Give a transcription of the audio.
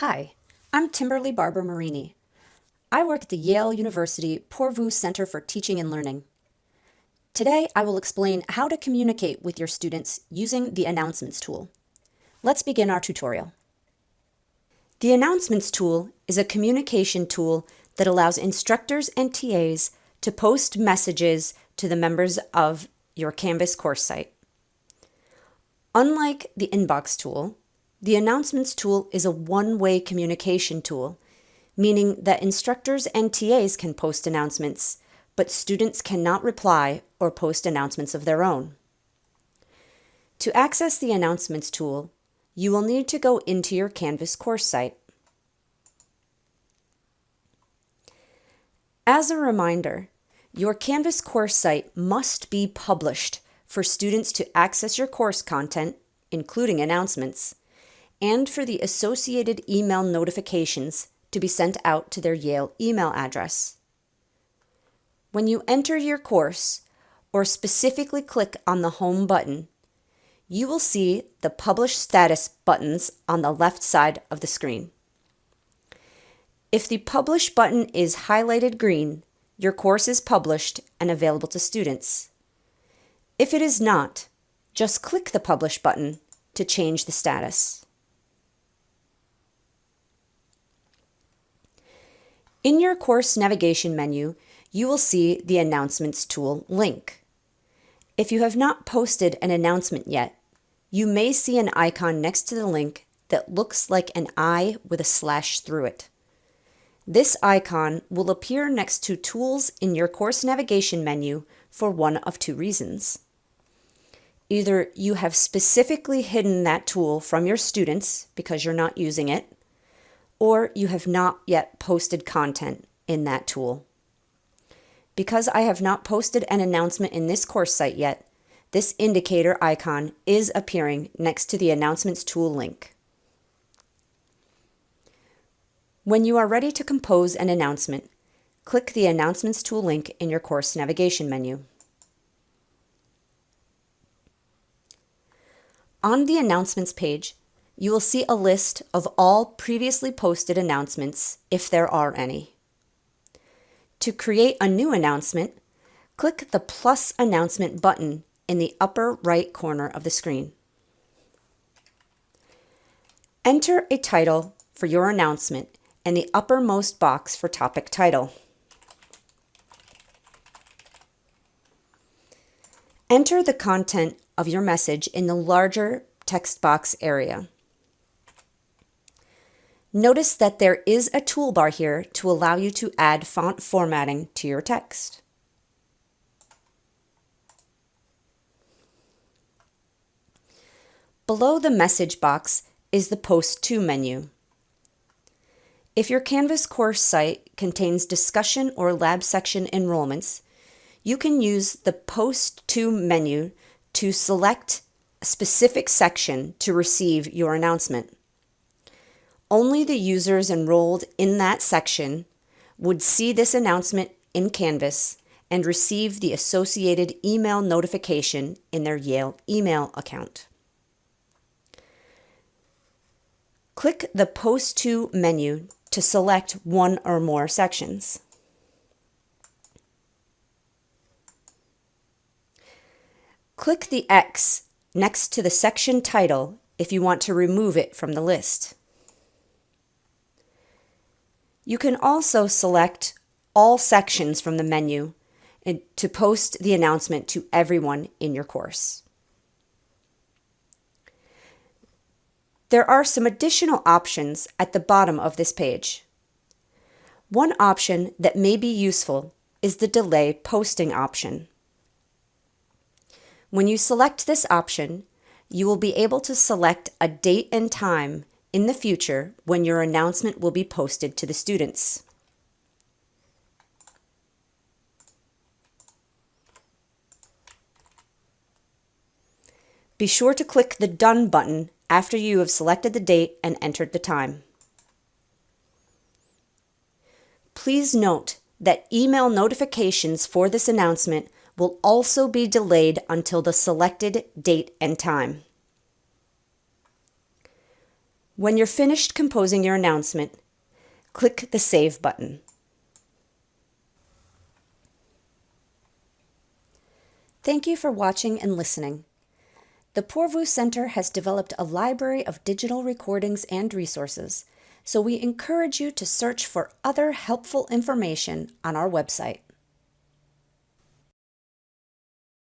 Hi, I'm Kimberly Barber Marini. I work at the Yale University Poorvu Center for Teaching and Learning. Today, I will explain how to communicate with your students using the Announcements tool. Let's begin our tutorial. The Announcements tool is a communication tool that allows instructors and TAs to post messages to the members of your Canvas course site. Unlike the Inbox tool, the Announcements tool is a one-way communication tool, meaning that instructors and TAs can post announcements, but students cannot reply or post announcements of their own. To access the Announcements tool, you will need to go into your Canvas course site. As a reminder, your Canvas course site must be published for students to access your course content, including announcements, and for the associated email notifications to be sent out to their Yale email address. When you enter your course, or specifically click on the Home button, you will see the Publish Status buttons on the left side of the screen. If the Publish button is highlighted green, your course is published and available to students. If it is not, just click the Publish button to change the status. In your course navigation menu, you will see the Announcements tool link. If you have not posted an announcement yet, you may see an icon next to the link that looks like an eye with a slash through it. This icon will appear next to Tools in your course navigation menu for one of two reasons. Either you have specifically hidden that tool from your students because you're not using it, or you have not yet posted content in that tool. Because I have not posted an announcement in this course site yet, this indicator icon is appearing next to the Announcements tool link. When you are ready to compose an announcement, click the Announcements tool link in your course navigation menu. On the Announcements page, you will see a list of all previously posted announcements, if there are any. To create a new announcement, click the plus announcement button in the upper right corner of the screen. Enter a title for your announcement in the uppermost box for topic title. Enter the content of your message in the larger text box area. Notice that there is a toolbar here to allow you to add font formatting to your text. Below the message box is the Post To menu. If your Canvas course site contains discussion or lab section enrollments, you can use the Post To menu to select a specific section to receive your announcement. Only the users enrolled in that section would see this announcement in Canvas and receive the associated email notification in their Yale email account. Click the Post To menu to select one or more sections. Click the X next to the section title if you want to remove it from the list. You can also select all sections from the menu to post the announcement to everyone in your course. There are some additional options at the bottom of this page. One option that may be useful is the Delay Posting option. When you select this option, you will be able to select a date and time in the future when your announcement will be posted to the students. Be sure to click the Done button after you have selected the date and entered the time. Please note that email notifications for this announcement will also be delayed until the selected date and time. When you're finished composing your announcement, click the Save button. Thank you for watching and listening. The Poorvu Center has developed a library of digital recordings and resources, so we encourage you to search for other helpful information on our website.